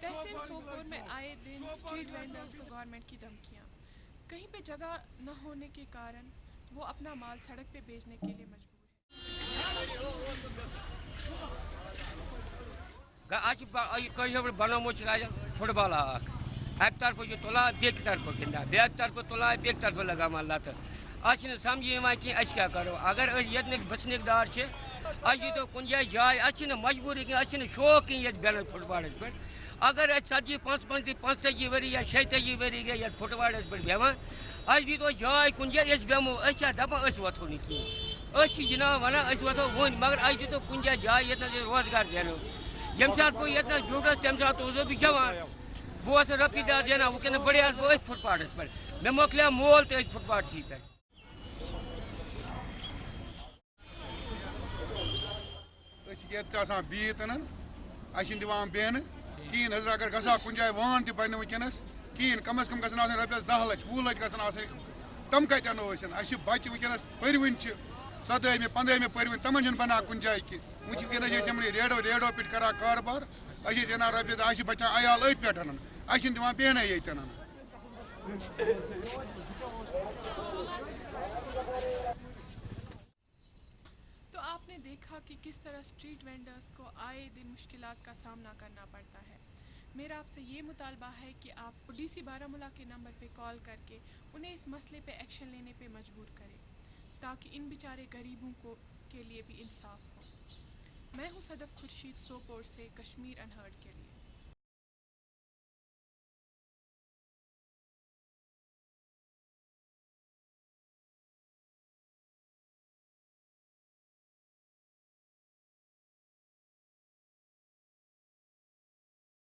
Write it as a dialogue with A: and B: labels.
A: تحصیل سوپور میں آئے دن اسٹریٹ وینڈرز کو گورنمنٹ کی دھمکیاں کہیں پہ جگہ نہ ہونے کے کارن وہ اپنا مال سڑک پہ بیچنے کے لیے مجبور
B: ہے بنو فٹ بال اک طرف یہ تلان بیک طرف گندا بیک طرف تلان بیک طرف لگا مال لت اچھے سمجھی کہ اس کیا کرو؟ اگر یتنک بسنک دار تو کن جائے جائے اچھے مجبوری کھین شوق کی یہ بیلنس فٹ بالس پہ اگر اتجی پانچ پنچہ پانچ تجی وری یا شی تجی وری گئی، یہ فٹ بالس پہ اچھ اس دیتو جائے کن جائے اس بیمو اچھا دپان اس وتھو نہیں کھین جناب ونان اس وتھو ون مگر اس دیتو کن جائے جائے یتنس روزگار زینو یم سات بہت یتنس بیوٹس تم سات اوزو بھی جوان بہٕ اوسُس رۄپیہِ دہ زینان وٕنکٮ۪نَس بڑے بہٕ أتھۍ فٹ پاتھَس پٮ۪ٹھ میں موکلیا مول تہِ فٹ فُٹ پاتھسٕے پٮ۪ٹھ
C: یت آسان بہت ان دان بہن کہین حضرت اگر گا کن جائے وان تہ بنہ ونکس کہین کم از کم گھن آسان رپیس دہ لچھ، وُہ لچھ گھن تم کت انو اہس بچہ ونکس پروٕنۍ چھِ سدہمہِ پنٛدہمہِ پروٕنۍ، تمن چھُنہٕ بنان کُنہِ جایہِ کینٛہہ وٕنۍ چھِ وٕنکٮ۪نَس أسۍ یِمنٕے ریڈو ریڈو پٮ۪ٹھ کران کاربار أسۍ ٲسۍ اَنان رۄپیہِ دَہ اَسہِ چھِ بچان عیال أتھۍ پٮ۪ٹھ اَسہِ چھِنہٕ دِوان
A: دیکھا کہ کس طرح اسٹریٹ وینڈرس کو آئے دن مشکلات کا سامنا کرنا پڑتا ہے۔ میرا آپ سے یہ مطالبہ ہے کہ آپ پولیسی بارہ ملا کے نمبر پہ کال کر کے انہیں اس مسئلے پہ ایکشن لینے پہ مجبور کریں، تاکہ ان بیچارے غریبوں کو کے لیے بھی انصاف ہو۔ میں ہوں صدف خورشید سوپور سے کشمیر انہرڈ کے لیے۔